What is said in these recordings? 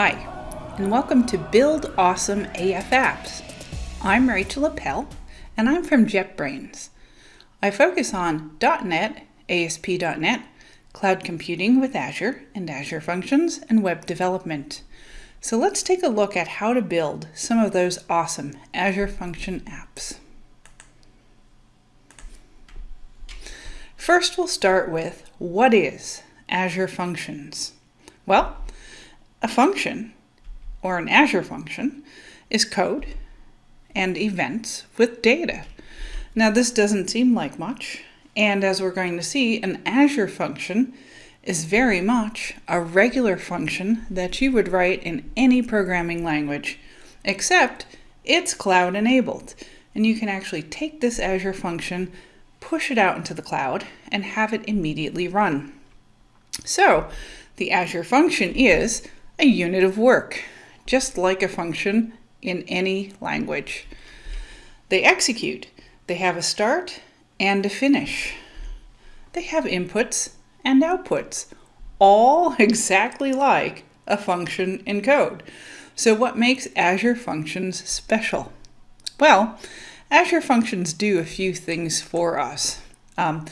Hi, and welcome to Build Awesome AF Apps. I'm Rachel Appel, and I'm from JetBrains. I focus on .NET, ASP.NET, cloud computing with Azure and Azure Functions, and web development. So let's take a look at how to build some of those awesome Azure Function apps. First, we'll start with what is Azure Functions? Well, a function, or an Azure function, is code and events with data. Now this doesn't seem like much, and as we're going to see, an Azure function is very much a regular function that you would write in any programming language, except it's cloud enabled. And you can actually take this Azure function, push it out into the cloud, and have it immediately run. So the Azure function is a unit of work, just like a function in any language. They execute. They have a start and a finish. They have inputs and outputs, all exactly like a function in code. So what makes Azure Functions special? Well, Azure Functions do a few things for us. Um,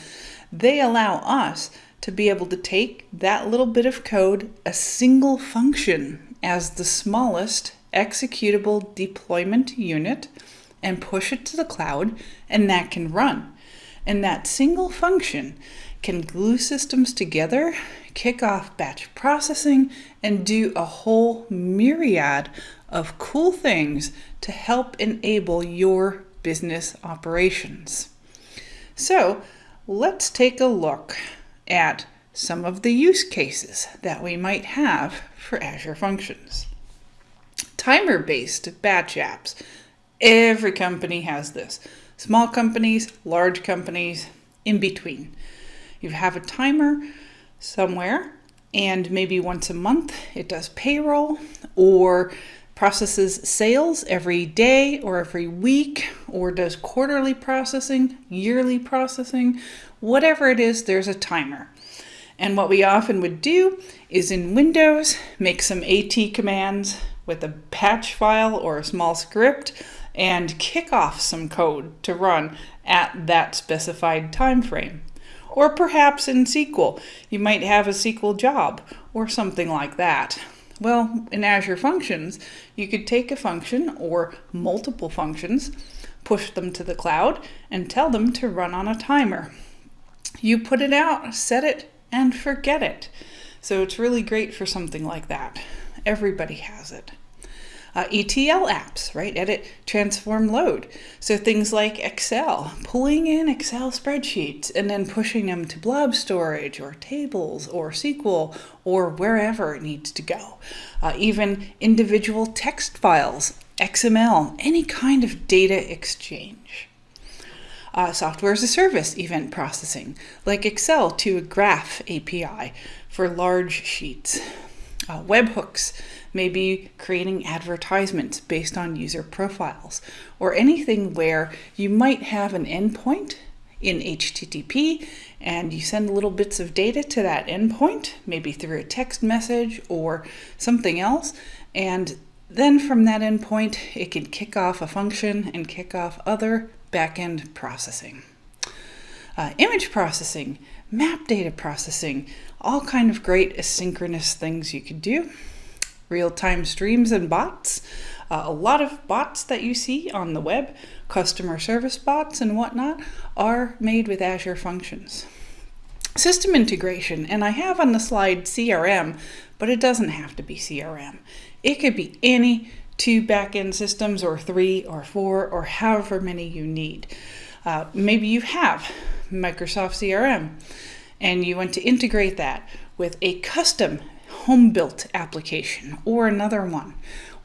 they allow us to be able to take that little bit of code, a single function as the smallest executable deployment unit, and push it to the cloud, and that can run. And that single function can glue systems together, kick off batch processing, and do a whole myriad of cool things to help enable your business operations. So let's take a look at some of the use cases that we might have for Azure Functions. Timer-based batch apps. Every company has this. Small companies, large companies, in between. You have a timer somewhere and maybe once a month it does payroll or processes sales every day or every week or does quarterly processing, yearly processing, whatever it is, there's a timer. And what we often would do is in Windows, make some AT commands with a batch file or a small script and kick off some code to run at that specified time frame. Or perhaps in SQL, you might have a SQL job or something like that. Well, in Azure Functions, you could take a function or multiple functions, push them to the cloud, and tell them to run on a timer. You put it out, set it, and forget it. So it's really great for something like that. Everybody has it. Uh, ETL apps, right? Edit, transform, load. So things like Excel, pulling in Excel spreadsheets and then pushing them to blob storage or tables or SQL or wherever it needs to go. Uh, even individual text files, XML, any kind of data exchange. Uh, software as a service event processing, like Excel to a Graph API for large sheets. Uh, webhooks, maybe creating advertisements based on user profiles, or anything where you might have an endpoint in HTTP and you send little bits of data to that endpoint, maybe through a text message or something else, and then from that endpoint, it can kick off a function and kick off other backend processing. Uh, image processing, map data processing, all kind of great asynchronous things you could do real-time streams and bots. Uh, a lot of bots that you see on the web, customer service bots and whatnot, are made with Azure Functions. System integration, and I have on the slide CRM, but it doesn't have to be CRM. It could be any two backend systems or three or four or however many you need. Uh, maybe you have Microsoft CRM and you want to integrate that with a custom home-built application or another one.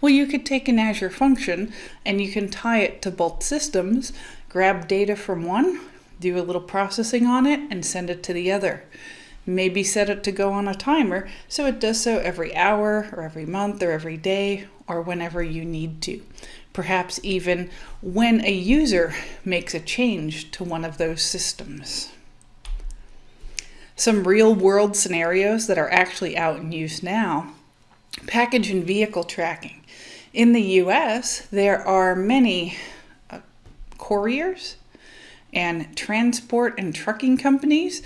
Well, you could take an Azure function and you can tie it to both systems, grab data from one, do a little processing on it, and send it to the other. Maybe set it to go on a timer so it does so every hour or every month or every day or whenever you need to. Perhaps even when a user makes a change to one of those systems some real world scenarios that are actually out in use now package and vehicle tracking. In the US, there are many uh, couriers and transport and trucking companies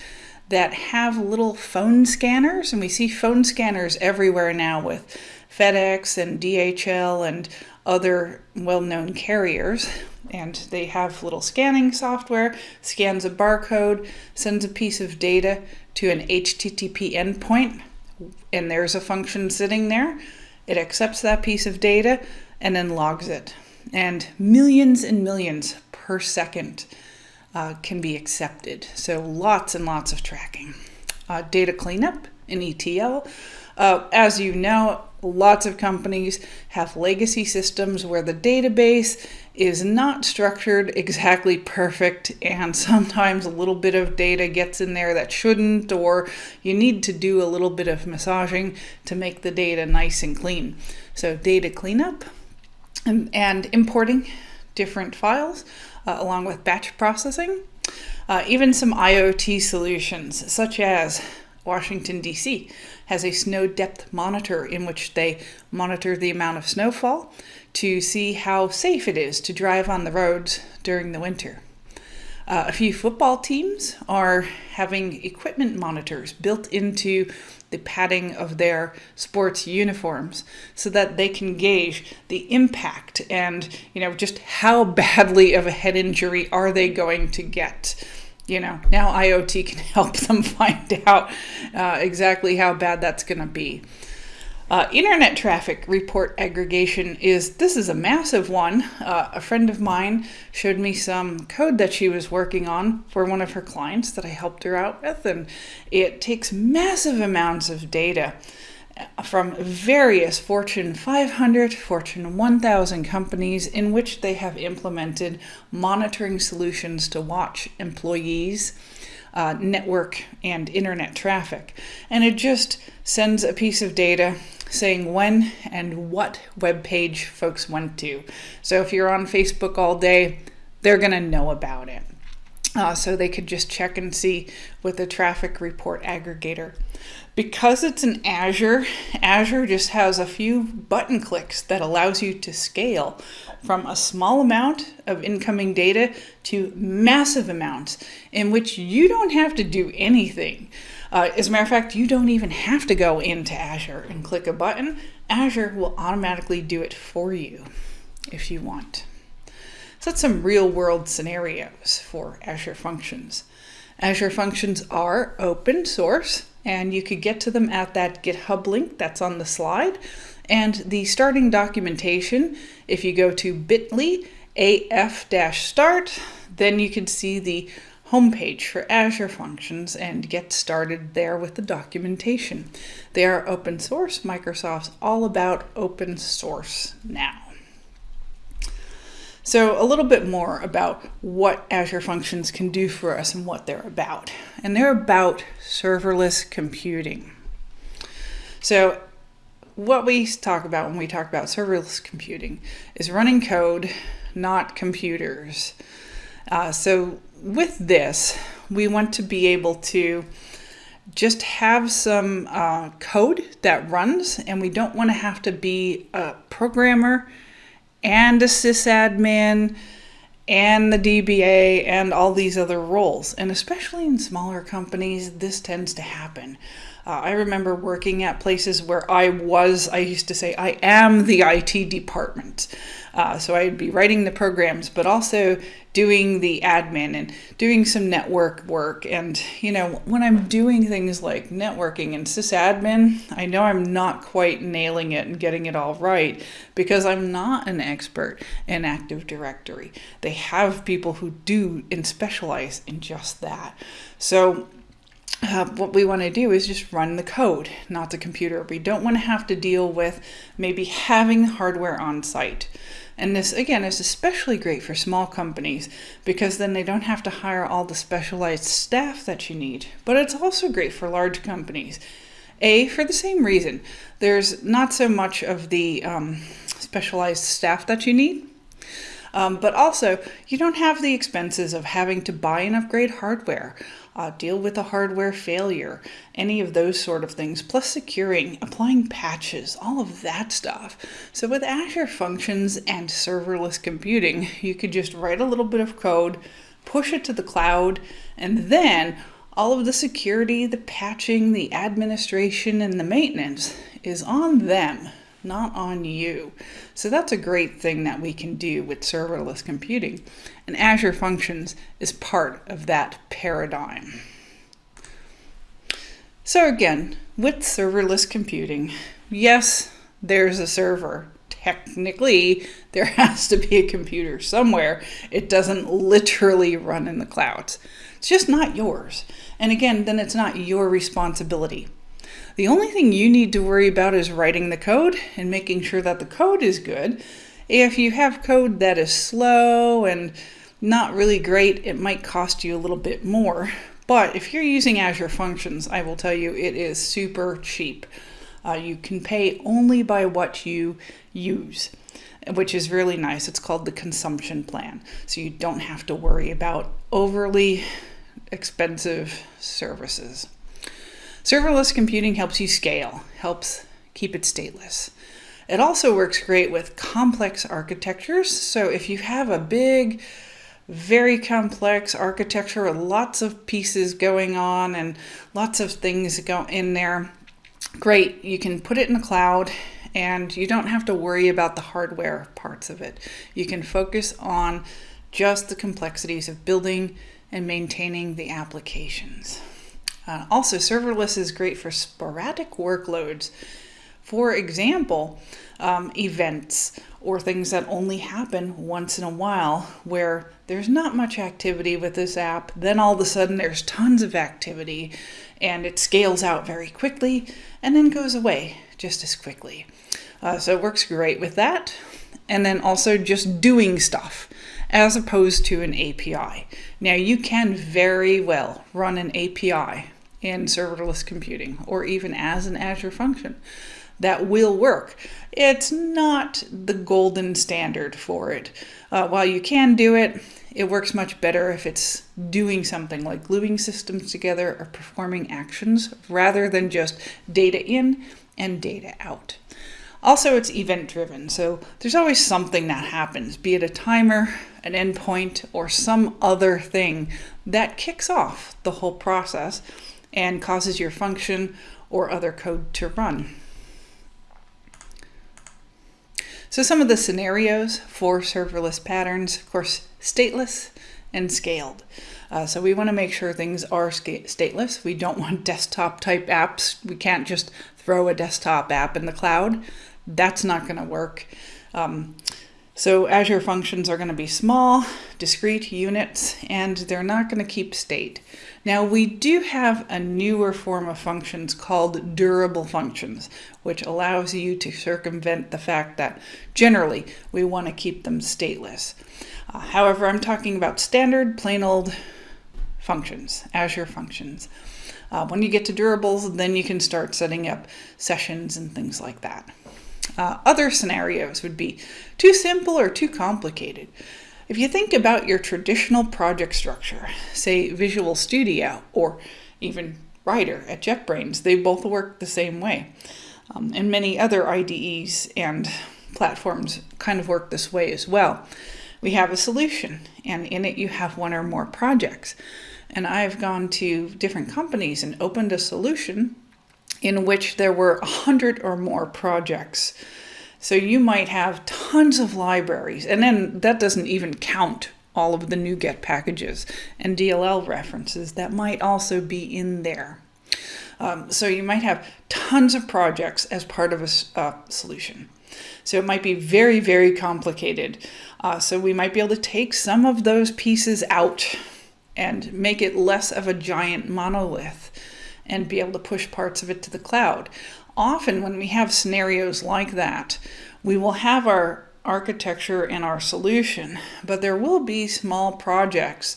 that have little phone scanners, and we see phone scanners everywhere now with FedEx and DHL and other well known carriers. And they have little scanning software, scans a barcode, sends a piece of data to an HTTP endpoint, and there's a function sitting there. It accepts that piece of data and then logs it. And millions and millions per second uh, can be accepted. So lots and lots of tracking. Uh, data cleanup in ETL. Uh, as you know, lots of companies have legacy systems where the database is not structured exactly perfect, and sometimes a little bit of data gets in there that shouldn't, or you need to do a little bit of massaging to make the data nice and clean. So, data cleanup and, and importing different files uh, along with batch processing. Uh, even some IoT solutions, such as Washington, D.C., has a snow depth monitor in which they monitor the amount of snowfall to see how safe it is to drive on the roads during the winter. Uh, a few football teams are having equipment monitors built into the padding of their sports uniforms so that they can gauge the impact and you know just how badly of a head injury are they going to get you know now iot can help them find out uh, exactly how bad that's going to be uh, internet traffic report aggregation is this is a massive one. Uh, a friend of mine showed me some code that she was working on for one of her clients that I helped her out with, and it takes massive amounts of data from various Fortune 500, Fortune 1000 companies in which they have implemented monitoring solutions to watch employees uh, network and internet traffic. And it just sends a piece of data saying when and what web page folks went to. So if you're on Facebook all day, they're going to know about it. Uh, so they could just check and see with the traffic report aggregator. Because it's an Azure, Azure just has a few button clicks that allows you to scale from a small amount of incoming data to massive amounts in which you don't have to do anything. Uh, as a matter of fact, you don't even have to go into Azure and click a button. Azure will automatically do it for you if you want. So that's some real world scenarios for Azure Functions. Azure Functions are open source and you could get to them at that GitHub link that's on the slide. And the starting documentation, if you go to bit.ly af-start, then you can see the homepage for Azure Functions and get started there with the documentation. They are open source. Microsoft's all about open source now. So, a little bit more about what Azure Functions can do for us and what they're about. And they're about serverless computing. So, what we talk about when we talk about serverless computing is running code, not computers. Uh, so, with this, we want to be able to just have some uh, code that runs, and we don't want to have to be a programmer and a sysadmin and the DBA and all these other roles. And especially in smaller companies, this tends to happen. Uh, I remember working at places where I was, I used to say, I am the IT department. Uh, so I'd be writing the programs, but also doing the admin and doing some network work. And, you know, when I'm doing things like networking and sysadmin, I know I'm not quite nailing it and getting it all right because I'm not an expert in Active Directory. They have people who do and specialize in just that. So uh, what we want to do is just run the code, not the computer. We don't want to have to deal with maybe having hardware on site. And this, again, is especially great for small companies because then they don't have to hire all the specialized staff that you need. But it's also great for large companies. A, for the same reason, there's not so much of the um, specialized staff that you need. Um, but also, you don't have the expenses of having to buy and upgrade hardware, uh, deal with a hardware failure, any of those sort of things, plus securing, applying patches, all of that stuff. So with Azure Functions and serverless computing, you could just write a little bit of code, push it to the cloud, and then all of the security, the patching, the administration, and the maintenance is on them not on you. So that's a great thing that we can do with serverless computing. And Azure Functions is part of that paradigm. So again, with serverless computing, yes, there's a server. Technically, there has to be a computer somewhere. It doesn't literally run in the clouds. It's just not yours. And again, then it's not your responsibility. The only thing you need to worry about is writing the code and making sure that the code is good. If you have code that is slow and not really great, it might cost you a little bit more. But if you're using Azure Functions, I will tell you it is super cheap. Uh, you can pay only by what you use, which is really nice. It's called the consumption plan. So you don't have to worry about overly expensive services. Serverless computing helps you scale, helps keep it stateless. It also works great with complex architectures. So if you have a big, very complex architecture with lots of pieces going on and lots of things go in there, great. You can put it in the cloud and you don't have to worry about the hardware parts of it. You can focus on just the complexities of building and maintaining the applications. Uh, also, serverless is great for sporadic workloads. For example, um, events or things that only happen once in a while where there's not much activity with this app, then all of a sudden there's tons of activity and it scales out very quickly and then goes away just as quickly. Uh, so it works great with that. And then also just doing stuff as opposed to an API. Now you can very well run an API in serverless computing or even as an Azure function that will work. It's not the golden standard for it. Uh, while you can do it, it works much better if it's doing something like gluing systems together or performing actions rather than just data in and data out. Also, it's event driven, so there's always something that happens, be it a timer, an endpoint, or some other thing that kicks off the whole process and causes your function or other code to run. So some of the scenarios for serverless patterns, of course, stateless and scaled. Uh, so we want to make sure things are stateless. We don't want desktop type apps. We can't just throw a desktop app in the cloud. That's not going to work. Um, so Azure functions are going to be small, discrete units, and they're not going to keep state. Now we do have a newer form of functions called durable functions, which allows you to circumvent the fact that generally we want to keep them stateless. Uh, however, I'm talking about standard plain old functions, Azure functions. Uh, when you get to durables, then you can start setting up sessions and things like that. Uh, other scenarios would be too simple or too complicated. If you think about your traditional project structure, say Visual Studio or even Rider at JetBrains, they both work the same way. Um, and many other IDEs and platforms kind of work this way as well. We have a solution, and in it you have one or more projects. And I've gone to different companies and opened a solution in which there were a hundred or more projects. So you might have tons of libraries, and then that doesn't even count all of the NuGet packages and DLL references that might also be in there. Um, so you might have tons of projects as part of a uh, solution. So it might be very, very complicated. Uh, so we might be able to take some of those pieces out and make it less of a giant monolith and be able to push parts of it to the cloud. Often, when we have scenarios like that, we will have our architecture and our solution, but there will be small projects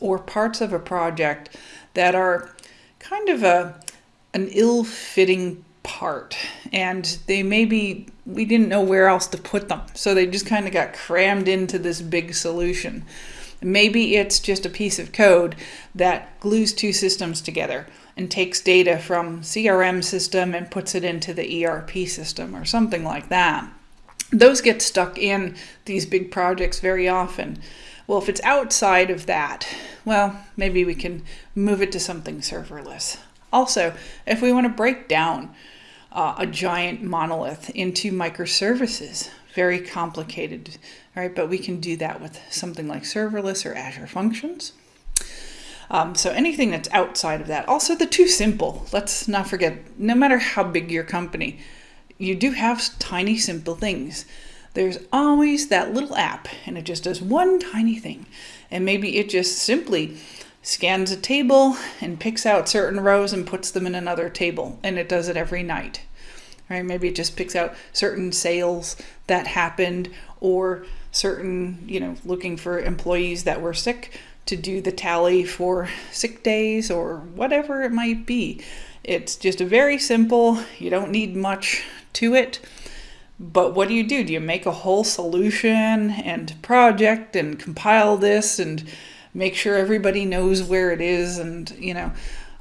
or parts of a project that are kind of a an ill-fitting part and they maybe we didn't know where else to put them so they just kind of got crammed into this big solution. Maybe it's just a piece of code that glues two systems together and takes data from crm system and puts it into the erp system or something like that those get stuck in these big projects very often well if it's outside of that well maybe we can move it to something serverless also if we want to break down uh, a giant monolith into microservices. Very complicated, right? But we can do that with something like serverless or Azure Functions. Um, so anything that's outside of that. Also, the too simple. Let's not forget, no matter how big your company, you do have tiny, simple things. There's always that little app, and it just does one tiny thing. And maybe it just simply scans a table and picks out certain rows and puts them in another table and it does it every night right maybe it just picks out certain sales that happened or certain you know looking for employees that were sick to do the tally for sick days or whatever it might be. It's just a very simple you don't need much to it. But what do you do? Do you make a whole solution and project and compile this and make sure everybody knows where it is and, you know,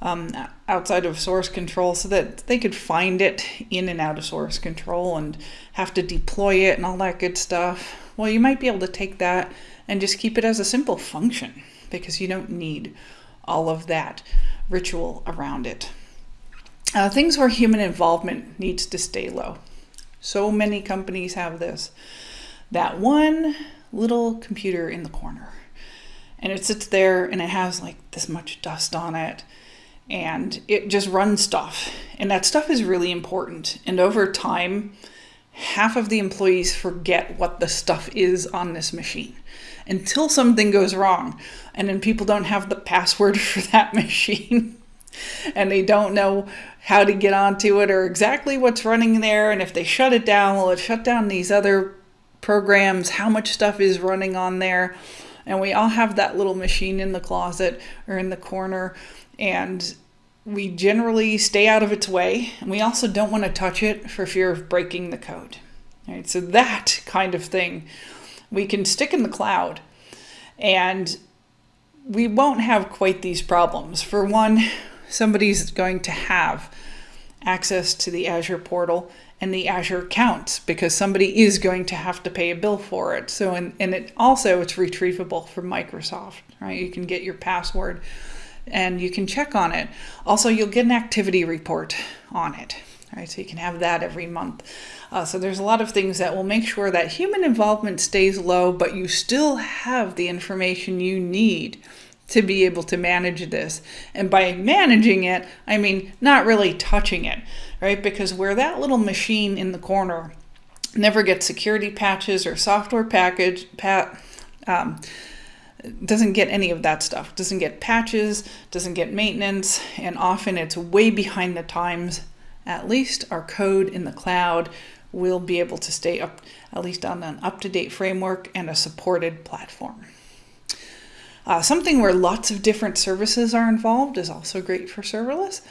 um, outside of source control so that they could find it in and out of source control and have to deploy it and all that good stuff. Well, you might be able to take that and just keep it as a simple function because you don't need all of that ritual around it. Uh, things where human involvement needs to stay low. So many companies have this. That one little computer in the corner and it sits there and it has like this much dust on it and it just runs stuff and that stuff is really important and over time half of the employees forget what the stuff is on this machine until something goes wrong and then people don't have the password for that machine and they don't know how to get onto it or exactly what's running there and if they shut it down will it shut down these other programs? How much stuff is running on there? And we all have that little machine in the closet or in the corner and we generally stay out of its way and we also don't want to touch it for fear of breaking the code right? So that kind of thing we can stick in the cloud and we won't have quite these problems for one somebody's going to have access to the azure portal and the Azure accounts because somebody is going to have to pay a bill for it. So, and, and it also it's retrievable from Microsoft, right? You can get your password and you can check on it. Also, you'll get an activity report on it, right? So you can have that every month. Uh, so there's a lot of things that will make sure that human involvement stays low, but you still have the information you need to be able to manage this. And by managing it, I mean not really touching it, right? Because where that little machine in the corner never gets security patches or software package, pat, um, doesn't get any of that stuff. Doesn't get patches, doesn't get maintenance, and often it's way behind the times. At least our code in the cloud will be able to stay up, at least on an up to date framework and a supported platform. Uh, something where lots of different services are involved is also great for serverless.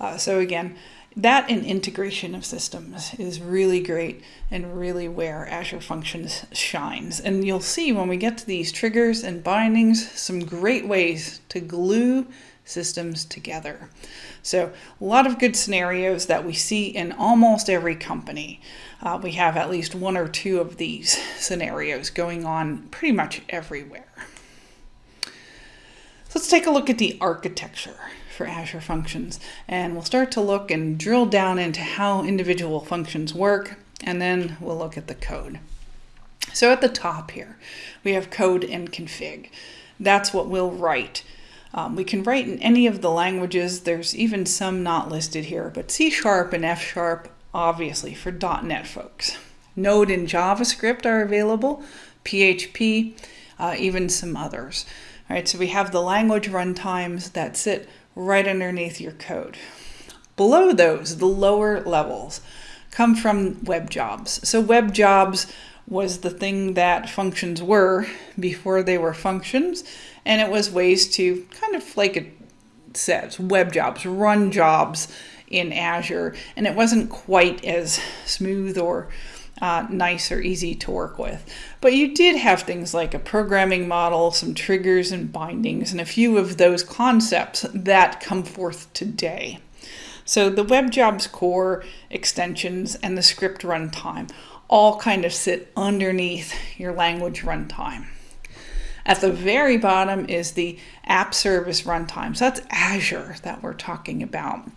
Uh, so again, that and integration of systems is really great and really where Azure Functions shines. And you'll see when we get to these triggers and bindings, some great ways to glue systems together. So a lot of good scenarios that we see in almost every company. Uh, we have at least one or two of these scenarios going on pretty much everywhere. So let's take a look at the architecture for Azure Functions and we'll start to look and drill down into how individual functions work and then we'll look at the code. So at the top here we have code and config. That's what we'll write. Um, we can write in any of the languages. There's even some not listed here, but C Sharp and F Sharp obviously for .NET folks. Node and JavaScript are available, PHP, uh, even some others. All right, so we have the language runtimes that sit right underneath your code. Below those, the lower levels, come from web jobs. So web jobs was the thing that functions were before they were functions, and it was ways to kind of like it says, web jobs, run jobs in Azure, and it wasn't quite as smooth or uh, nice or easy to work with. But you did have things like a programming model, some triggers and bindings, and a few of those concepts that come forth today. So the web jobs core extensions and the script runtime all kind of sit underneath your language runtime. At the very bottom is the app service runtime. So that's Azure that we're talking about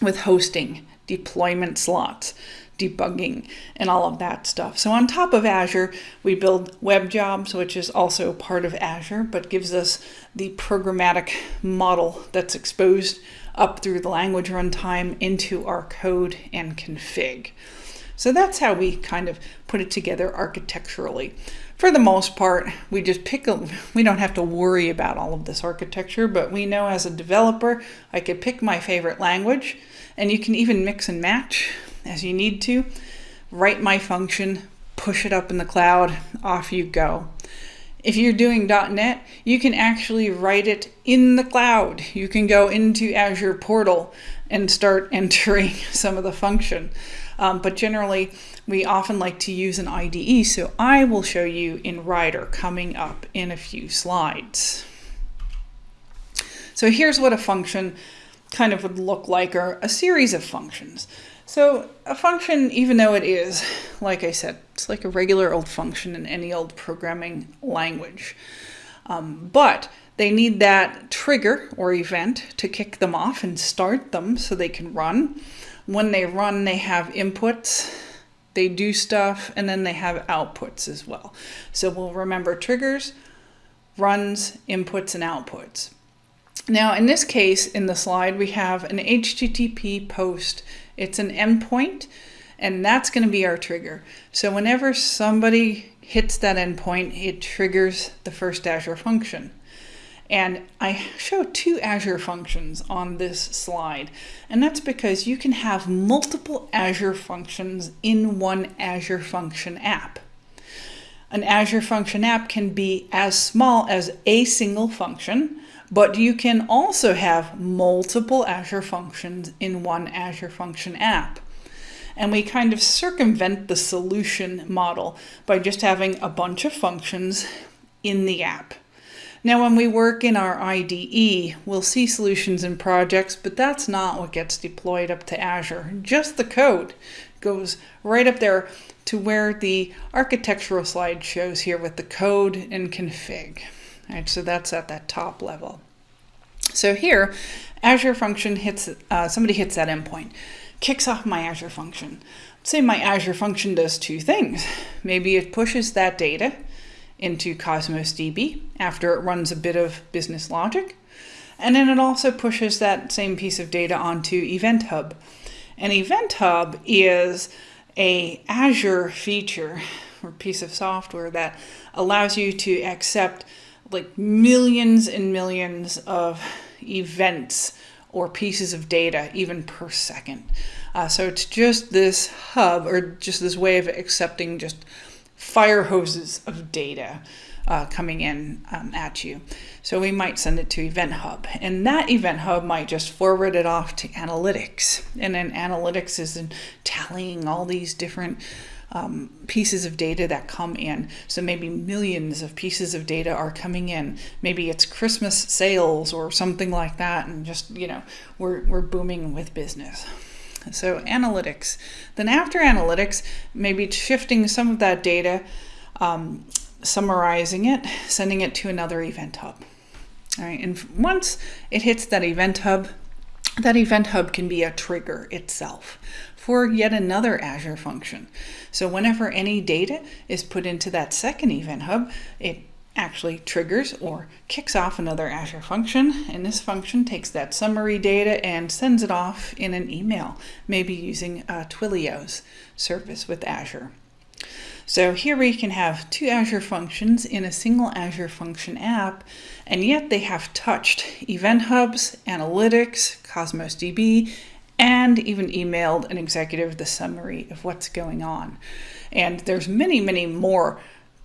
with hosting, deployment slots, debugging, and all of that stuff. So on top of Azure, we build web jobs, which is also part of Azure, but gives us the programmatic model that's exposed up through the language runtime into our code and config. So that's how we kind of put it together architecturally. For the most part, we just pick a, we don't have to worry about all of this architecture, but we know as a developer, I could pick my favorite language, and you can even mix and match as you need to. Write my function, push it up in the cloud, off you go. If you're doing .NET, you can actually write it in the cloud. You can go into Azure Portal and start entering some of the function. Um, but generally, we often like to use an IDE, so I will show you in Rider coming up in a few slides. So here's what a function kind of would look like, or a series of functions. So a function, even though it is, like I said, it's like a regular old function in any old programming language. Um, but they need that trigger or event to kick them off and start them so they can run. When they run, they have inputs, they do stuff, and then they have outputs as well. So we'll remember triggers, runs, inputs, and outputs. Now, in this case, in the slide, we have an HTTP post. It's an endpoint, and that's going to be our trigger. So whenever somebody hits that endpoint, it triggers the first Azure function. And I show two Azure functions on this slide, and that's because you can have multiple Azure functions in one Azure function app. An Azure function app can be as small as a single function, but you can also have multiple Azure functions in one Azure Function app. And we kind of circumvent the solution model by just having a bunch of functions in the app. Now, when we work in our IDE, we'll see solutions and projects, but that's not what gets deployed up to Azure. Just the code goes right up there to where the architectural slide shows here with the code and config. Right, so that's at that top level. So here, Azure function hits, uh, somebody hits that endpoint, kicks off my Azure function. Say my Azure function does two things. Maybe it pushes that data into Cosmos DB after it runs a bit of business logic. And then it also pushes that same piece of data onto Event Hub. And Event Hub is a Azure feature or piece of software that allows you to accept like millions and millions of events or pieces of data even per second. Uh, so it's just this hub or just this way of accepting just fire hoses of data uh, coming in um, at you. So we might send it to Event Hub, and that Event Hub might just forward it off to Analytics, and then Analytics is in tallying all these different um, pieces of data that come in. So maybe millions of pieces of data are coming in. Maybe it's Christmas sales or something like that, and just, you know, we're, we're booming with business. So analytics. Then after analytics, maybe shifting some of that data, um, summarizing it, sending it to another event hub. All right, and once it hits that event hub, that event hub can be a trigger itself for yet another Azure function. So whenever any data is put into that second event hub, it actually triggers or kicks off another Azure function, and this function takes that summary data and sends it off in an email, maybe using uh, Twilio's service with Azure. So here we can have two Azure functions in a single Azure function app, and yet they have touched Event Hubs, Analytics, Cosmos DB, and even emailed an executive the summary of what's going on. And there's many, many more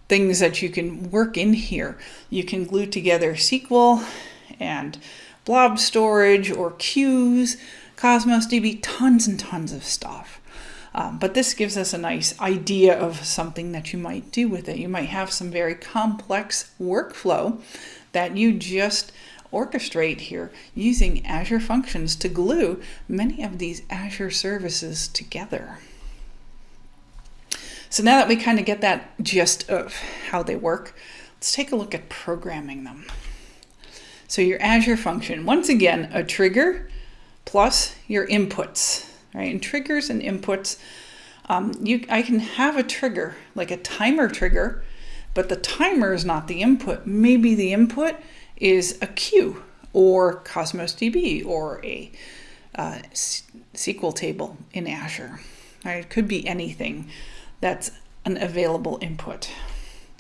things that you can work in here. You can glue together SQL and blob storage or queues, Cosmos DB, tons and tons of stuff. Um, but this gives us a nice idea of something that you might do with it. You might have some very complex workflow that you just orchestrate here using Azure Functions to glue many of these Azure services together. So now that we kind of get that gist of how they work, let's take a look at programming them. So your Azure function, once again, a trigger plus your inputs right? And triggers and inputs, um, you I can have a trigger, like a timer trigger, but the timer is not the input. Maybe the input is a queue or Cosmos DB or a uh, SQL table in Azure. Right? It could be anything that's an available input.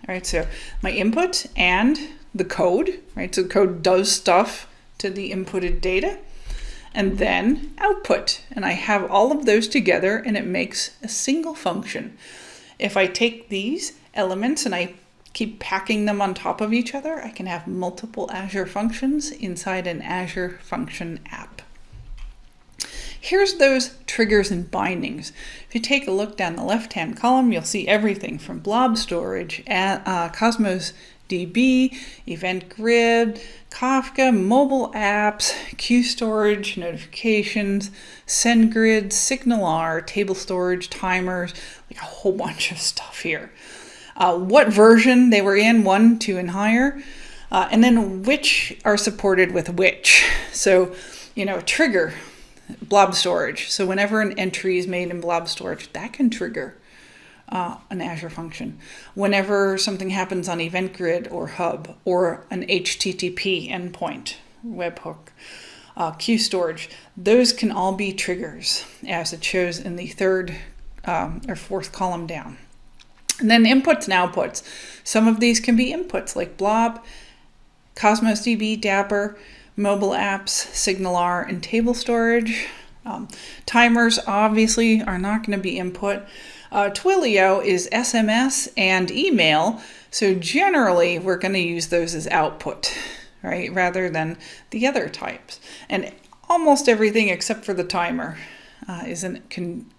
All right, so my input and the code, right? So the code does stuff to the inputted data and then output. And I have all of those together and it makes a single function. If I take these elements and I keep packing them on top of each other, I can have multiple Azure functions inside an Azure function app. Here's those triggers and bindings. If you take a look down the left-hand column, you'll see everything from blob storage, uh, Cosmos DB, Event Grid, Kafka, mobile apps, queue storage, notifications, SendGrid, SignalR, table storage, timers, like a whole bunch of stuff here. Uh, what version they were in, one, two, and higher, uh, and then which are supported with which. So, you know, trigger blob storage. So whenever an entry is made in blob storage, that can trigger uh, an Azure function. Whenever something happens on Event Grid or Hub or an HTTP endpoint, webhook, uh, queue storage, those can all be triggers as it shows in the third um, or fourth column down. And then inputs and outputs. Some of these can be inputs like Blob, Cosmos DB, Dapr, mobile apps, SignalR, and table storage. Um, timers obviously are not going to be input. Uh, Twilio is SMS and email, so generally we're going to use those as output, right, rather than the other types. And almost everything except for the timer uh, is an, can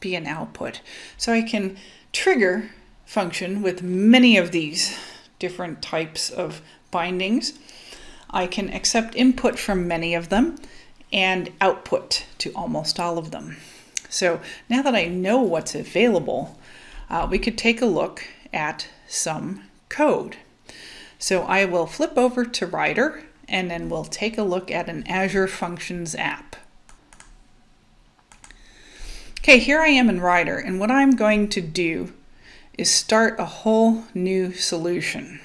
be an output. So I can trigger function with many of these different types of bindings. I can accept input from many of them and output to almost all of them. So now that I know what's available, uh, we could take a look at some code. So I will flip over to Rider and then we'll take a look at an Azure Functions app. Okay, here I am in Rider and what I'm going to do is start a whole new solution.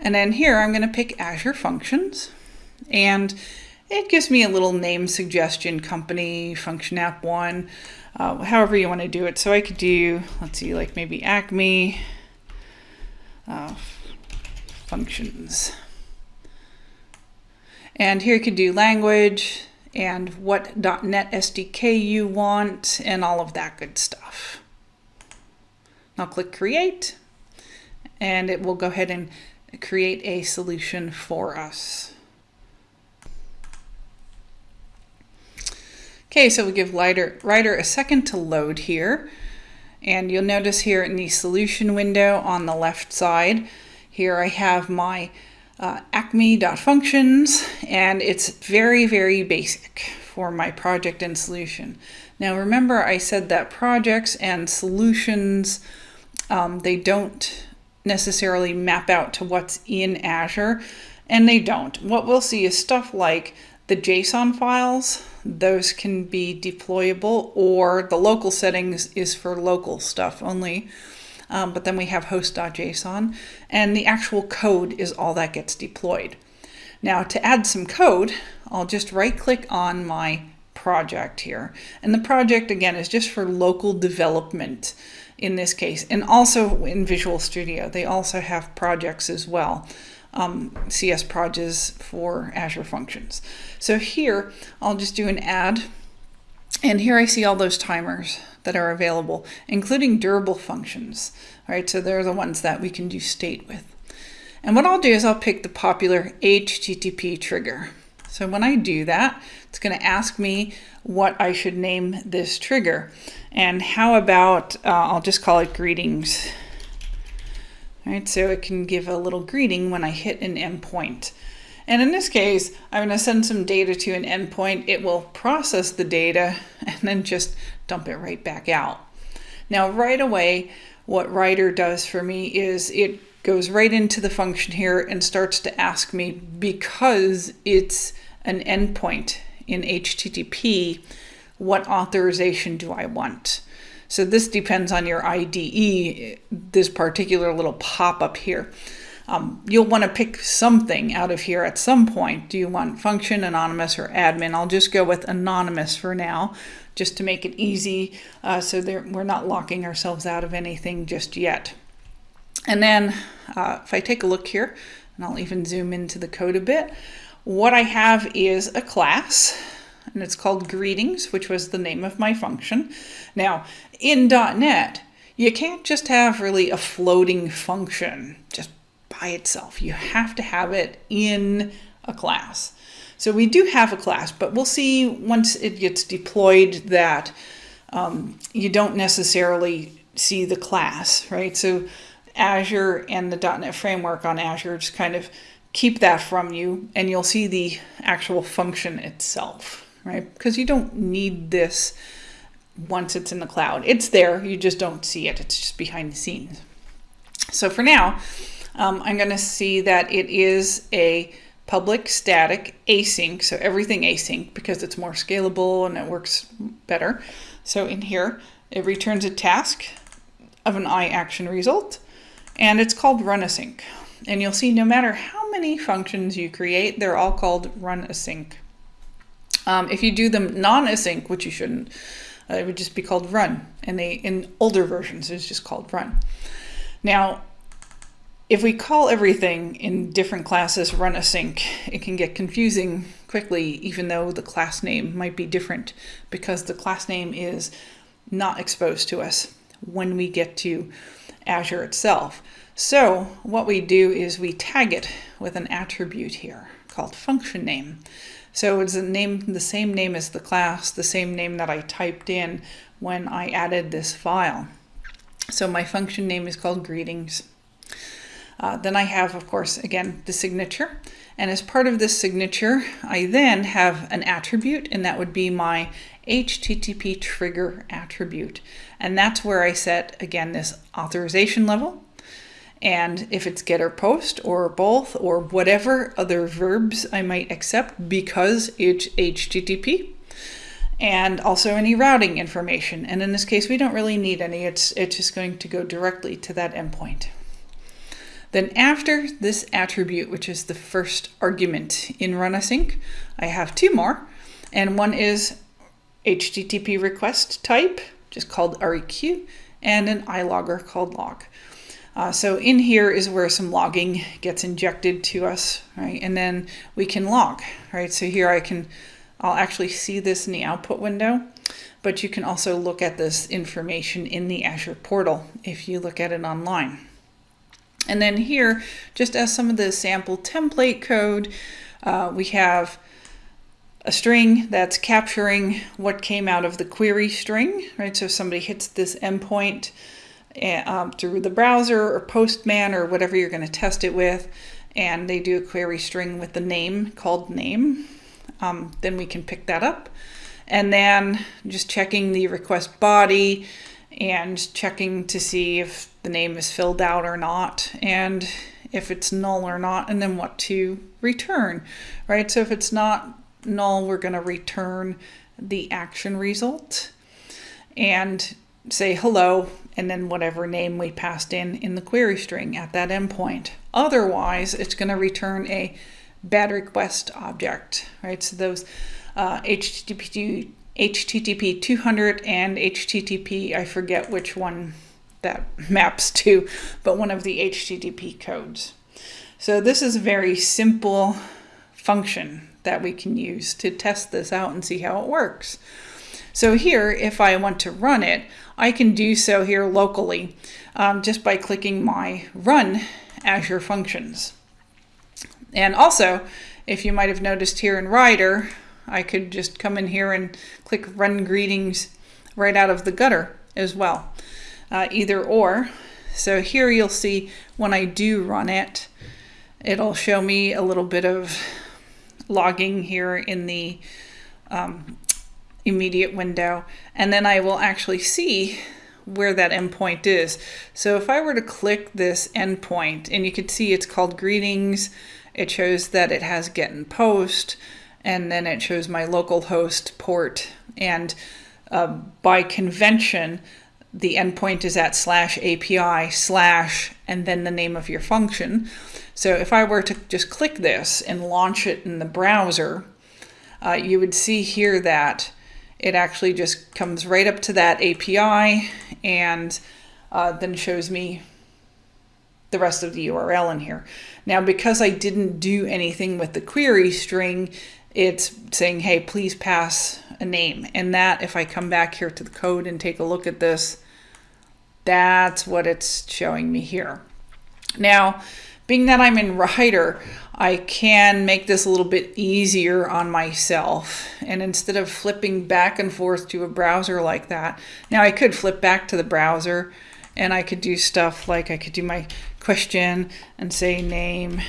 And then here I'm going to pick Azure Functions and it gives me a little name suggestion, company, function app one, uh, however you want to do it. So I could do, let's see, like maybe Acme uh, functions. And here you could do language and what .NET SDK you want and all of that good stuff. I'll click create and it will go ahead and create a solution for us. Okay, so we give Rider, Rider a second to load here. And you'll notice here in the solution window on the left side, here I have my uh, acme.functions and it's very, very basic for my project and solution. Now remember I said that projects and solutions, um, they don't necessarily map out to what's in Azure and they don't. What we'll see is stuff like the JSON files, those can be deployable or the local settings is for local stuff only. Um, but then we have host.json and the actual code is all that gets deployed. Now to add some code, I'll just right click on my project here. And the project again is just for local development in this case and also in Visual Studio. They also have projects as well um, CS projects for Azure Functions. So here, I'll just do an add, and here I see all those timers that are available, including durable functions. All right, so they're the ones that we can do state with. And what I'll do is I'll pick the popular HTTP trigger. So when I do that, it's going to ask me what I should name this trigger. And how about, uh, I'll just call it greetings. All right, so it can give a little greeting when I hit an endpoint. And in this case, I'm going to send some data to an endpoint. It will process the data and then just dump it right back out. Now, right away, what Rider does for me is it goes right into the function here and starts to ask me because it's an endpoint in HTTP, what authorization do I want? So this depends on your IDE, this particular little pop-up here. Um, you'll want to pick something out of here at some point. Do you want function, anonymous, or admin? I'll just go with anonymous for now, just to make it easy uh, so we're not locking ourselves out of anything just yet. And then uh, if I take a look here, and I'll even zoom into the code a bit, what I have is a class, and it's called greetings, which was the name of my function. Now, in .NET, you can't just have really a floating function just by itself. You have to have it in a class. So we do have a class, but we'll see once it gets deployed that um, you don't necessarily see the class, right? So Azure and the .NET framework on Azure just kind of keep that from you and you'll see the actual function itself, right? Because you don't need this once it's in the cloud. It's there, you just don't see it. It's just behind the scenes. So for now, um, I'm going to see that it is a public static async, so everything async because it's more scalable and it works better. So in here, it returns a task of an iAction result, and it's called run async. And you'll see no matter how many functions you create, they're all called run async. Um, if you do them non-async, which you shouldn't, uh, it would just be called run. And they in older versions, it's just called run. Now, if we call everything in different classes run async, it can get confusing quickly, even though the class name might be different because the class name is not exposed to us when we get to Azure itself. So what we do is we tag it with an attribute here called function name. So it's a name, the same name as the class, the same name that I typed in when I added this file. So my function name is called greetings. Uh, then I have, of course, again, the signature. And as part of this signature, I then have an attribute, and that would be my HTTP trigger attribute. And that's where I set, again, this authorization level and if it's get or post or both or whatever other verbs I might accept because it's HTTP and also any routing information. And in this case, we don't really need any. It's, it's just going to go directly to that endpoint. Then after this attribute, which is the first argument in run async, I have two more. And one is HTTP request type, just called REQ, and an iLogger called log. Uh, so in here is where some logging gets injected to us, right? And then we can log, right? So here I can, I'll actually see this in the output window, but you can also look at this information in the Azure portal if you look at it online. And then here, just as some of the sample template code, uh, we have a string that's capturing what came out of the query string, right? So if somebody hits this endpoint, um, through the browser or Postman or whatever you're going to test it with, and they do a query string with the name called name, um, then we can pick that up. And then just checking the request body and checking to see if the name is filled out or not, and if it's null or not, and then what to return, right? So if it's not null, we're going to return the action result and say hello and then whatever name we passed in in the query string at that endpoint. Otherwise, it's going to return a bad request object, right? So those uh, HTTP, HTTP 200 and HTTP, I forget which one that maps to, but one of the HTTP codes. So this is a very simple function that we can use to test this out and see how it works. So here, if I want to run it, I can do so here locally um, just by clicking my Run Azure Functions. And also, if you might have noticed here in Rider, I could just come in here and click Run Greetings right out of the gutter as well, uh, either or. So here you'll see when I do run it, it'll show me a little bit of logging here in the um, immediate window, and then I will actually see where that endpoint is. So if I were to click this endpoint, and you can see it's called greetings, it shows that it has get and post, and then it shows my local host port. And uh, by convention, the endpoint is at slash API slash and then the name of your function. So if I were to just click this and launch it in the browser, uh, you would see here that it actually just comes right up to that API and uh, then shows me the rest of the URL in here. Now, because I didn't do anything with the query string, it's saying, hey, please pass a name. And that, if I come back here to the code and take a look at this, that's what it's showing me here. Now, being that I'm in Rider, I can make this a little bit easier on myself. And instead of flipping back and forth to a browser like that, now I could flip back to the browser and I could do stuff like I could do my question and say name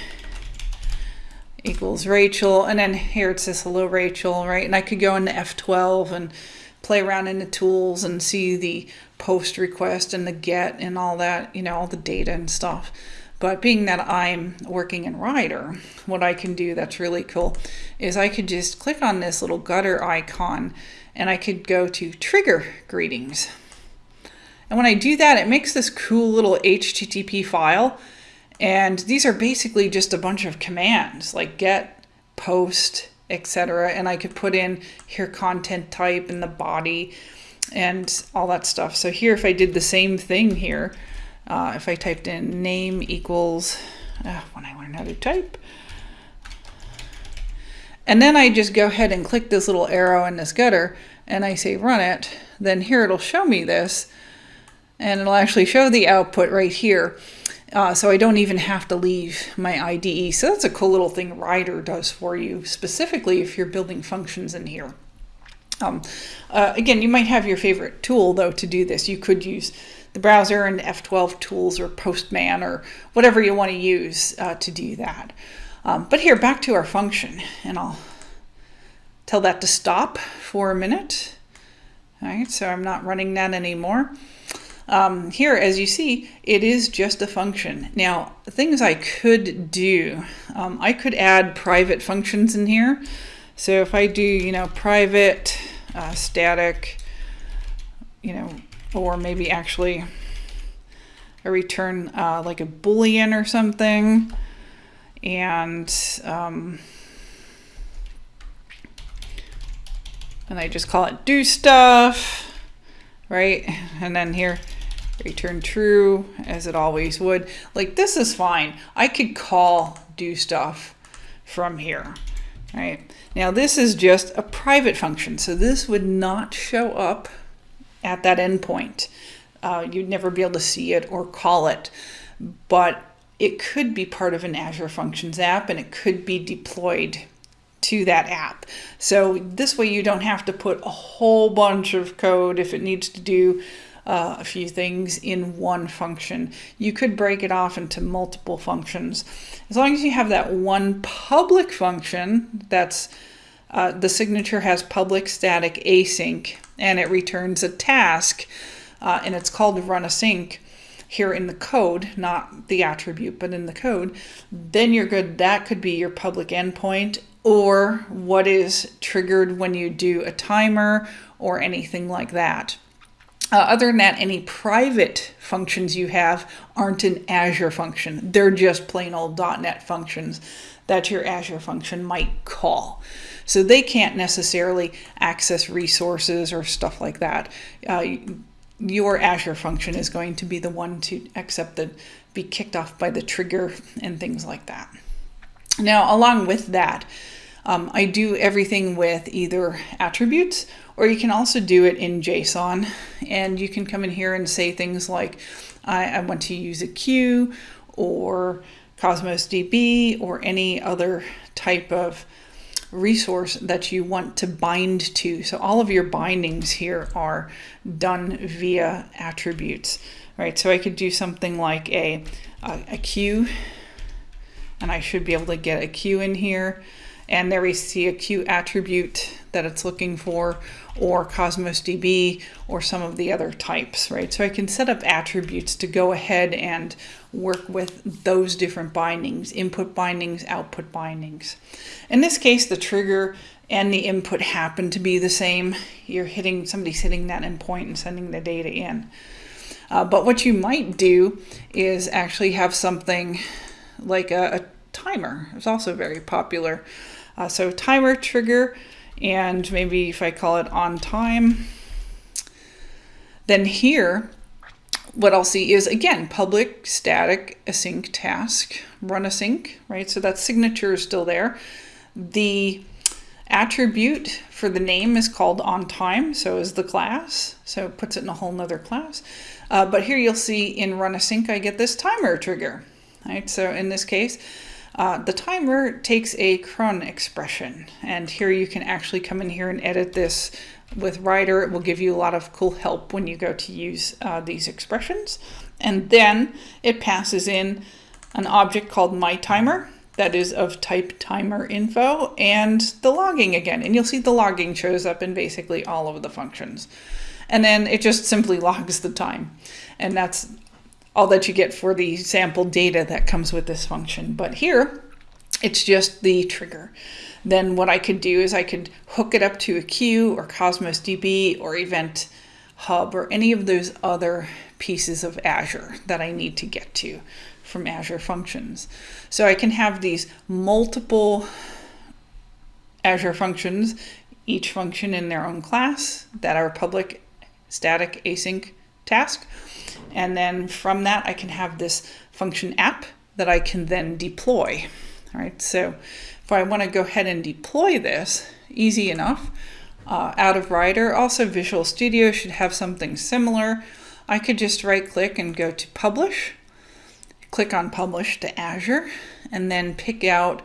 equals Rachel. And then here it says hello, Rachel, right? And I could go into F12 and play around in the tools and see the post request and the get and all that, you know, all the data and stuff. But being that I'm working in Rider, what I can do that's really cool is I could just click on this little gutter icon and I could go to trigger greetings. And when I do that, it makes this cool little HTTP file. And these are basically just a bunch of commands like get, post, etc. And I could put in here content type and the body and all that stuff. So here, if I did the same thing here, uh, if I typed in name equals, uh, when I learn how to type, and then I just go ahead and click this little arrow in this gutter and I say run it, then here it'll show me this and it'll actually show the output right here. Uh, so I don't even have to leave my IDE. So that's a cool little thing Rider does for you, specifically if you're building functions in here. Um, uh, again, you might have your favorite tool though to do this. You could use the browser and F12 tools or Postman or whatever you want to use uh, to do that. Um, but here, back to our function, and I'll tell that to stop for a minute. All right, so I'm not running that anymore. Um, here, as you see, it is just a function. Now, things I could do, um, I could add private functions in here. So if I do, you know, private uh, static, you know, or maybe actually a return uh, like a boolean or something and um, and I just call it do stuff right and then here return true as it always would like this is fine I could call do stuff from here right now this is just a private function so this would not show up at that endpoint. Uh, you'd never be able to see it or call it, but it could be part of an Azure Functions app and it could be deployed to that app. So this way you don't have to put a whole bunch of code if it needs to do uh, a few things in one function. You could break it off into multiple functions. As long as you have that one public function that's uh, the signature has public static async and it returns a task uh, and it's called run async here in the code, not the attribute, but in the code, then you're good. That could be your public endpoint or what is triggered when you do a timer or anything like that. Uh, other than that, any private functions you have aren't an Azure function. They're just plain old .NET functions that your Azure function might call. So they can't necessarily access resources or stuff like that. Uh, your Azure function is going to be the one to accept the, be kicked off by the trigger and things like that. Now, along with that, um, I do everything with either attributes or you can also do it in JSON. And you can come in here and say things like, I, I want to use a queue or Cosmos DB or any other type of resource that you want to bind to. So all of your bindings here are done via attributes, right? So I could do something like a, a, a queue, and I should be able to get a queue in here. And there we see a queue attribute that it's looking for, or Cosmos DB, or some of the other types, right? So I can set up attributes to go ahead and work with those different bindings, input bindings, output bindings. In this case, the trigger and the input happen to be the same. You're hitting, somebody's hitting that endpoint and sending the data in. Uh, but what you might do is actually have something like a, a timer. It's also very popular. Uh, so timer trigger, and maybe if I call it on time, then here, what I'll see is again, public static async task, run async, right? So that signature is still there. The attribute for the name is called on time, so is the class. So it puts it in a whole nother class. Uh, but here you'll see in run async, I get this timer trigger, right? So in this case, uh, the timer takes a cron expression, and here you can actually come in here and edit this with Rider. It will give you a lot of cool help when you go to use uh, these expressions. And then it passes in an object called my timer that is of type timer info and the logging again. And you'll see the logging shows up in basically all of the functions. And then it just simply logs the time. And that's all that you get for the sample data that comes with this function. But here, it's just the trigger. Then what I could do is I could hook it up to a queue or Cosmos DB or Event Hub or any of those other pieces of Azure that I need to get to from Azure Functions. So I can have these multiple Azure functions, each function in their own class that are public static async task. And then from that, I can have this function app that I can then deploy. All right, so if I want to go ahead and deploy this, easy enough, uh, out of Rider, also Visual Studio should have something similar. I could just right click and go to Publish, click on Publish to Azure, and then pick out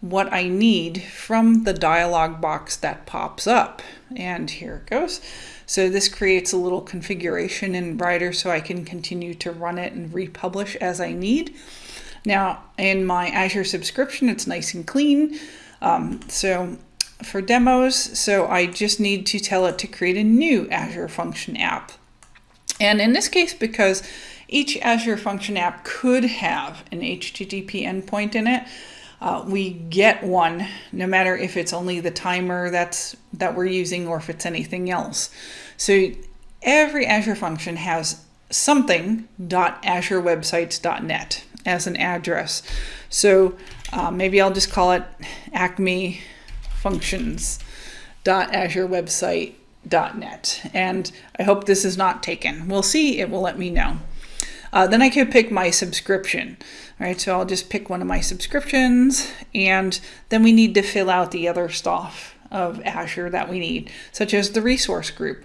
what I need from the dialog box that pops up. And here it goes. So this creates a little configuration in Rider so I can continue to run it and republish as I need. Now in my Azure subscription, it's nice and clean. Um, so for demos, so I just need to tell it to create a new Azure Function app. And in this case, because each Azure Function app could have an HTTP endpoint in it, uh, we get one no matter if it's only the timer that's that we're using or if it's anything else. So every Azure function has something .azurewebsites.net as an address. So uh, maybe I'll just call it Acme functions .azurewebsite.net and I hope this is not taken. We'll see, it will let me know. Uh, then I could pick my subscription. All right, so I'll just pick one of my subscriptions and then we need to fill out the other stuff of Azure that we need, such as the resource group,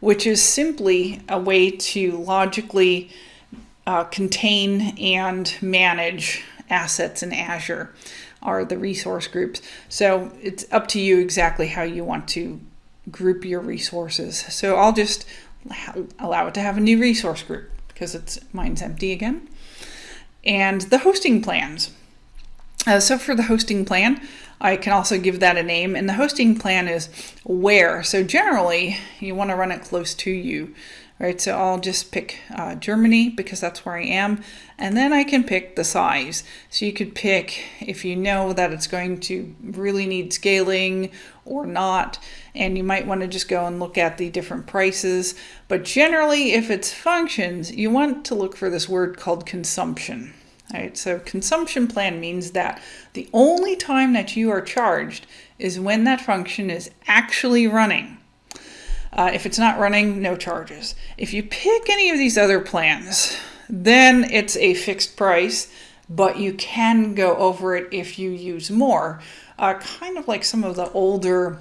which is simply a way to logically uh, contain and manage assets in Azure are the resource groups. So it's up to you exactly how you want to group your resources. So I'll just allow it to have a new resource group because it's mine's empty again and the hosting plans. Uh, so for the hosting plan, I can also give that a name and the hosting plan is where. So generally you want to run it close to you, right? So I'll just pick uh, Germany because that's where I am. And then I can pick the size. So you could pick if you know that it's going to really need scaling or not. And you might want to just go and look at the different prices. But generally, if it's functions, you want to look for this word called consumption. Right, so consumption plan means that the only time that you are charged is when that function is actually running. Uh, if it's not running, no charges. If you pick any of these other plans, then it's a fixed price, but you can go over it if you use more. Uh, kind of like some of the older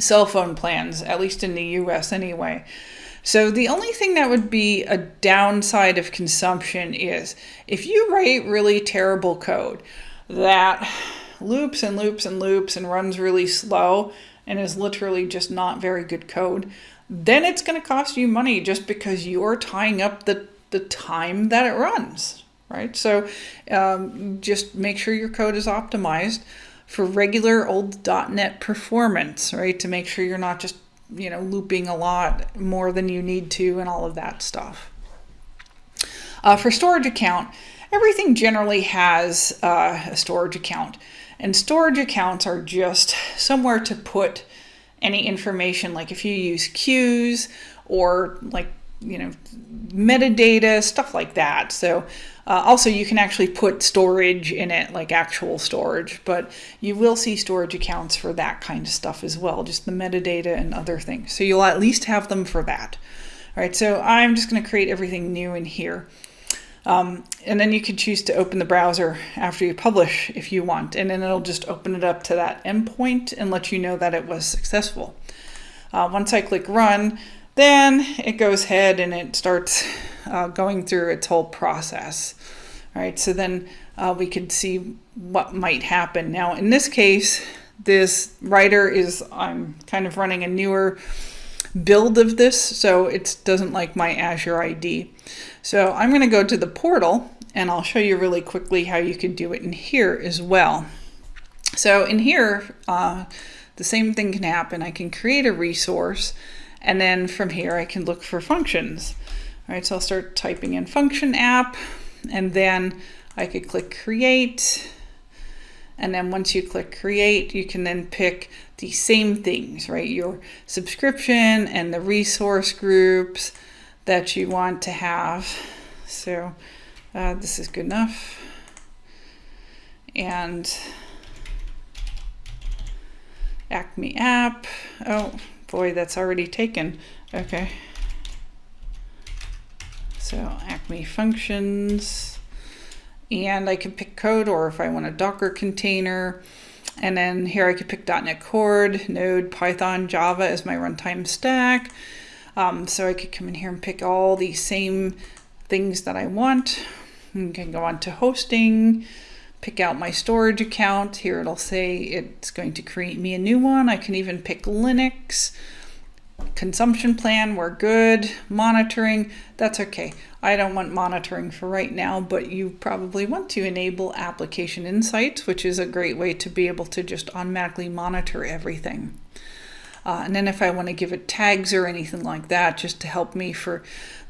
cell phone plans, at least in the US anyway. So the only thing that would be a downside of consumption is if you write really terrible code that loops and loops and loops and runs really slow and is literally just not very good code, then it's going to cost you money just because you're tying up the, the time that it runs, right? So um, just make sure your code is optimized for regular old .NET performance, right? To make sure you're not just, you know, looping a lot more than you need to and all of that stuff. Uh, for storage account, everything generally has uh, a storage account. And storage accounts are just somewhere to put any information, like if you use queues or like, you know, metadata, stuff like that. So uh, also you can actually put storage in it, like actual storage, but you will see storage accounts for that kind of stuff as well, just the metadata and other things. So you'll at least have them for that. All right, so I'm just gonna create everything new in here. Um, and then you can choose to open the browser after you publish if you want, and then it'll just open it up to that endpoint and let you know that it was successful. Uh, once I click run, then it goes ahead and it starts uh, going through its whole process. All right, so then uh, we could see what might happen. Now, in this case, this Rider is, I'm kind of running a newer build of this, so it doesn't like my Azure ID. So I'm going to go to the portal and I'll show you really quickly how you can do it in here as well. So in here, uh, the same thing can happen. I can create a resource and then from here I can look for functions. All right, so I'll start typing in function app and then I could click create and then once you click create, you can then pick the same things, right? Your subscription and the resource groups that you want to have. So uh, this is good enough. And Acme app. Oh boy, that's already taken. Okay. So Acme functions and I can pick code or if I want a Docker container. And then here I could pick .NET Core, Node, Python, Java as my runtime stack. Um, so I could come in here and pick all the same things that I want. I can go on to hosting, pick out my storage account. Here it'll say it's going to create me a new one. I can even pick Linux consumption plan, we're good. Monitoring, that's okay. I don't want monitoring for right now, but you probably want to enable application insights, which is a great way to be able to just automatically monitor everything. Uh, and then if I want to give it tags or anything like that, just to help me for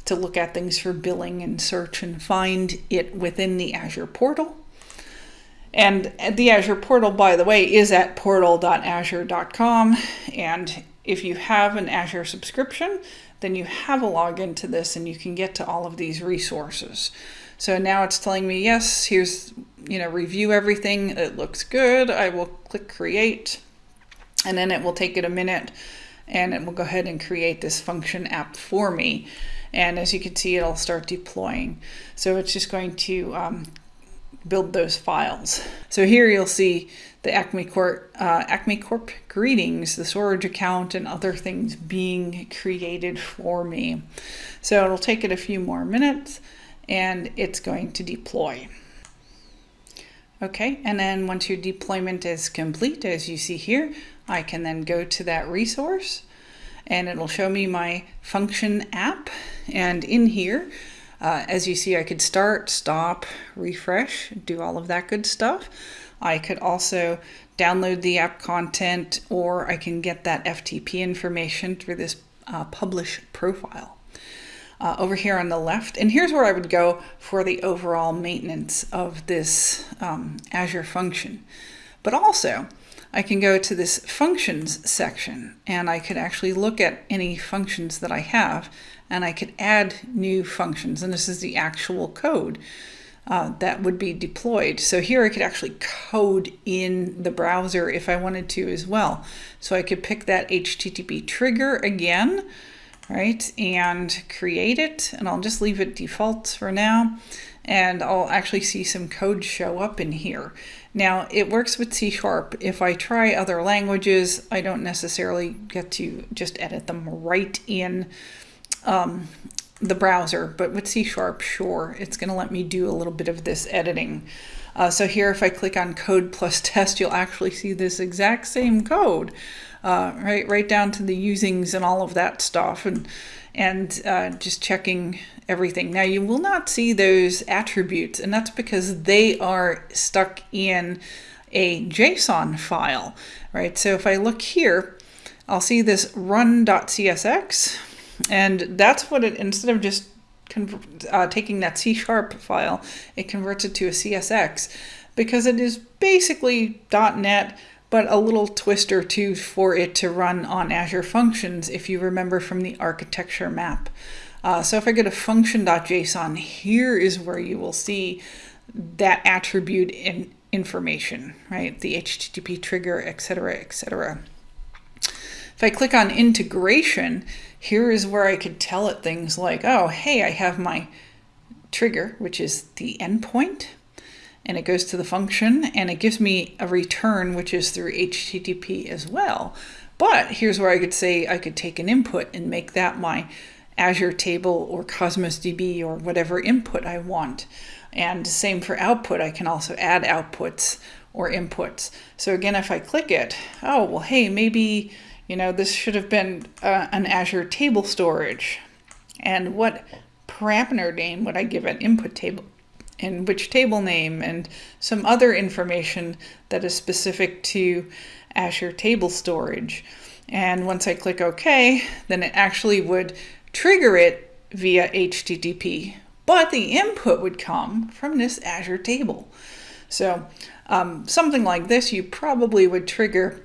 to look at things for billing and search and find it within the Azure portal. And the Azure portal, by the way, is at portal.azure.com. And if you have an Azure subscription, then you have a login to this and you can get to all of these resources. So now it's telling me, yes, here's, you know, review everything. It looks good. I will click create and then it will take it a minute and it will go ahead and create this function app for me. And as you can see, it'll start deploying. So it's just going to um, build those files. So here you'll see the Acme Corp, uh, Acme Corp greetings, the storage account, and other things being created for me. So it'll take it a few more minutes and it's going to deploy. Okay, and then once your deployment is complete, as you see here, I can then go to that resource and it'll show me my function app. And in here, uh, as you see, I could start, stop, refresh, do all of that good stuff. I could also download the app content or I can get that FTP information through this uh, publish profile. Uh, over here on the left, and here's where I would go for the overall maintenance of this um, Azure function. But also, I can go to this functions section and I could actually look at any functions that I have and I could add new functions and this is the actual code uh, that would be deployed. So here I could actually code in the browser if I wanted to as well. So I could pick that HTTP trigger again, right, and create it and I'll just leave it default for now and I'll actually see some code show up in here. Now it works with C Sharp. If I try other languages, I don't necessarily get to just edit them right in um, the browser, but with C Sharp, sure, it's going to let me do a little bit of this editing. Uh, so here, if I click on code plus test, you'll actually see this exact same code, uh, right, right down to the usings and all of that stuff, and and uh, just checking everything. Now you will not see those attributes, and that's because they are stuck in a JSON file, right? So if I look here, I'll see this run.csx, and that's what it, instead of just uh, taking that C sharp file, it converts it to a CSX because it is basically .NET, but a little twist or two for it to run on Azure Functions if you remember from the architecture map. Uh, so if I go to function.json, here is where you will see that attribute in information, right? The HTTP trigger, etc., etc. If I click on integration, here is where I could tell it things like, oh, hey, I have my trigger, which is the endpoint, and it goes to the function, and it gives me a return, which is through HTTP as well. But here's where I could say I could take an input and make that my Azure table or Cosmos DB or whatever input I want. And same for output, I can also add outputs or inputs. So again, if I click it, oh, well, hey, maybe you know, this should have been uh, an Azure table storage. And what parameter name would I give an input table? And which table name and some other information that is specific to Azure table storage. And once I click OK, then it actually would trigger it via HTTP, but the input would come from this Azure table. So um, something like this you probably would trigger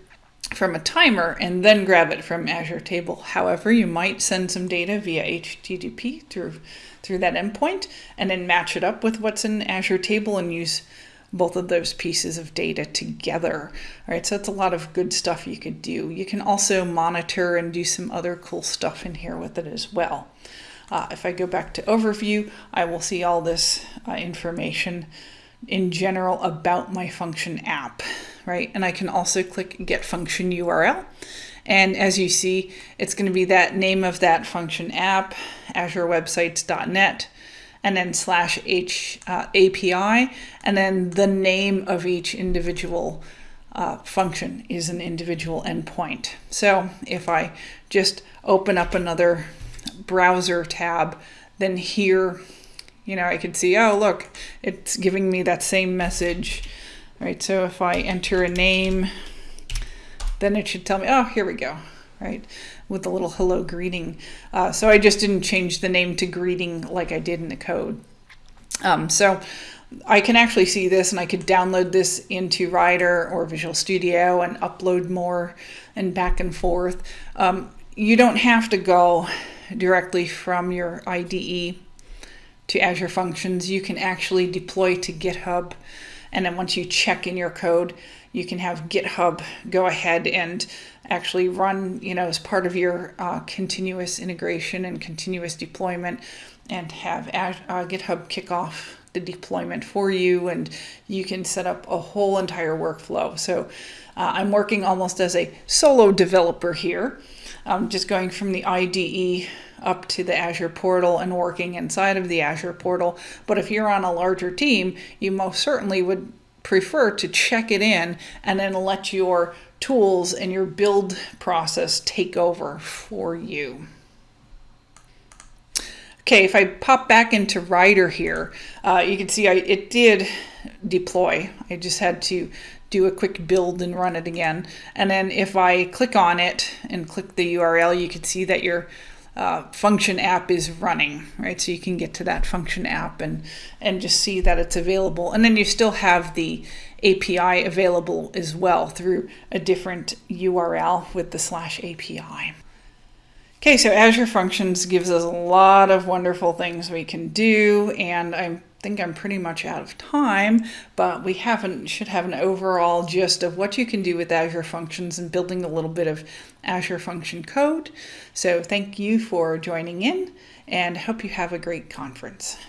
from a timer and then grab it from Azure Table. However, you might send some data via HTTP through, through that endpoint and then match it up with what's in Azure Table and use both of those pieces of data together. All right, so that's a lot of good stuff you could do. You can also monitor and do some other cool stuff in here with it as well. Uh, if I go back to overview, I will see all this uh, information in general about my function app right? And I can also click get function URL. And as you see, it's going to be that name of that function app, azurewebsites.net, and then slash H uh, API, and then the name of each individual uh, function is an individual endpoint. So if I just open up another browser tab, then here, you know, I could see, oh, look, it's giving me that same message right? So if I enter a name, then it should tell me, oh, here we go, right? With the little hello greeting. Uh, so I just didn't change the name to greeting like I did in the code. Um, so I can actually see this and I could download this into Rider or Visual Studio and upload more and back and forth. Um, you don't have to go directly from your IDE to Azure Functions. You can actually deploy to GitHub and then once you check in your code, you can have GitHub go ahead and actually run, you know, as part of your uh, continuous integration and continuous deployment and have uh, GitHub kick off the deployment for you and you can set up a whole entire workflow. So uh, I'm working almost as a solo developer here. I'm just going from the IDE up to the Azure portal and working inside of the Azure portal. But if you're on a larger team, you most certainly would prefer to check it in and then let your tools and your build process take over for you. Okay, if I pop back into Rider here, uh, you can see I, it did deploy. I just had to do a quick build and run it again. And then if I click on it and click the URL, you can see that your uh, function app is running, right? So you can get to that function app and, and just see that it's available. And then you still have the API available as well through a different URL with the slash API. Okay, so Azure Functions gives us a lot of wonderful things we can do, and I think I'm pretty much out of time, but we haven't should have an overall gist of what you can do with Azure Functions and building a little bit of Azure Function code. So thank you for joining in, and hope you have a great conference.